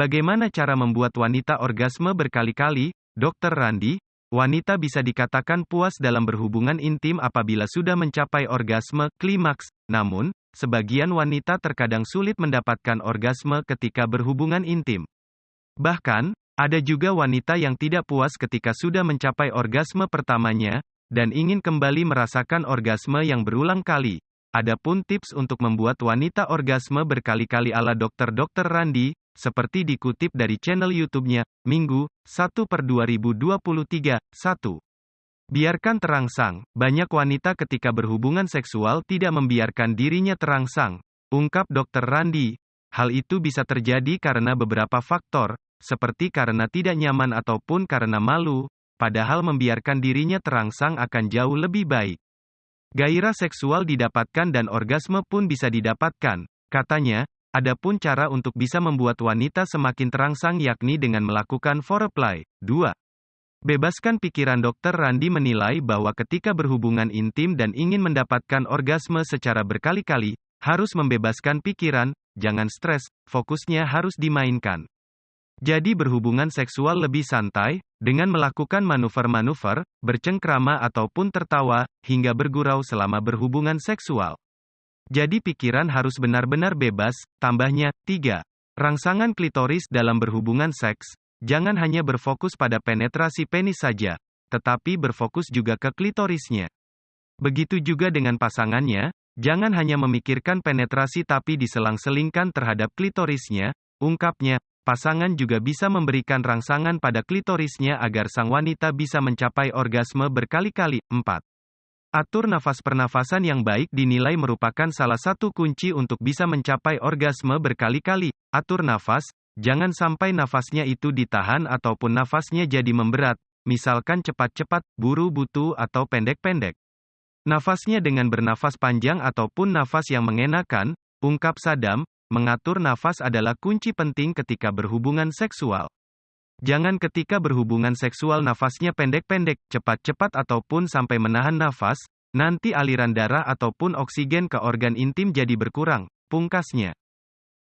Bagaimana cara membuat wanita orgasme berkali-kali? Dr. Randi, wanita bisa dikatakan puas dalam berhubungan intim apabila sudah mencapai orgasme klimaks. Namun, sebagian wanita terkadang sulit mendapatkan orgasme ketika berhubungan intim. Bahkan, ada juga wanita yang tidak puas ketika sudah mencapai orgasme pertamanya, dan ingin kembali merasakan orgasme yang berulang kali. Adapun tips untuk membuat wanita orgasme berkali-kali ala dokter-dokter Randi, seperti dikutip dari channel YouTube-nya, Minggu, 1 per 2023, 1. Biarkan terangsang. Banyak wanita ketika berhubungan seksual tidak membiarkan dirinya terangsang. Ungkap Dr. Randi. Hal itu bisa terjadi karena beberapa faktor, seperti karena tidak nyaman ataupun karena malu, padahal membiarkan dirinya terangsang akan jauh lebih baik. Gairah seksual didapatkan dan orgasme pun bisa didapatkan. Katanya, Adapun cara untuk bisa membuat wanita semakin terangsang yakni dengan melakukan foreplay. 2. Bebaskan pikiran Dr. Randi menilai bahwa ketika berhubungan intim dan ingin mendapatkan orgasme secara berkali-kali, harus membebaskan pikiran, jangan stres, fokusnya harus dimainkan. Jadi berhubungan seksual lebih santai, dengan melakukan manuver-manuver, bercengkrama ataupun tertawa, hingga bergurau selama berhubungan seksual. Jadi pikiran harus benar-benar bebas, tambahnya, 3. Rangsangan klitoris dalam berhubungan seks, jangan hanya berfokus pada penetrasi penis saja, tetapi berfokus juga ke klitorisnya. Begitu juga dengan pasangannya, jangan hanya memikirkan penetrasi tapi diselang-selingkan terhadap klitorisnya, ungkapnya, pasangan juga bisa memberikan rangsangan pada klitorisnya agar sang wanita bisa mencapai orgasme berkali-kali. 4. Atur nafas pernafasan yang baik dinilai merupakan salah satu kunci untuk bisa mencapai orgasme berkali-kali. Atur nafas, jangan sampai nafasnya itu ditahan ataupun nafasnya jadi memberat, misalkan cepat-cepat, buru-butu atau pendek-pendek. Nafasnya dengan bernafas panjang ataupun nafas yang mengenakan, ungkap Sadam, mengatur nafas adalah kunci penting ketika berhubungan seksual. Jangan ketika berhubungan seksual nafasnya pendek-pendek, cepat-cepat ataupun sampai menahan nafas, nanti aliran darah ataupun oksigen ke organ intim jadi berkurang, pungkasnya.